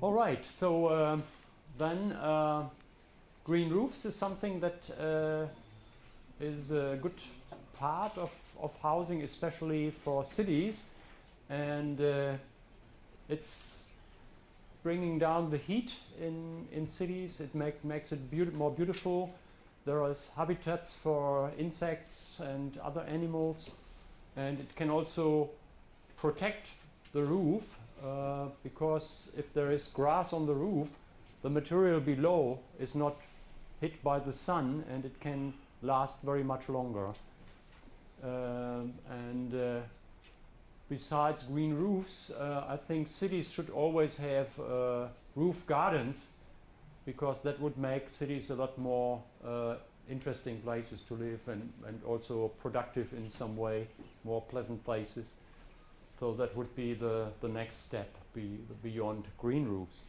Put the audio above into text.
All right, so uh, then uh, green roofs is something that uh, is a good part of, of housing, especially for cities. And uh, it's bringing down the heat in, in cities. It make, makes it beauti more beautiful. There are habitats for insects and other animals. And it can also protect the roof uh, because if there is grass on the roof, the material below is not hit by the sun and it can last very much longer. Uh, and uh, besides green roofs, uh, I think cities should always have uh, roof gardens because that would make cities a lot more uh, interesting places to live and, and also productive in some way, more pleasant places. So that would be the, the next step be, beyond green roofs.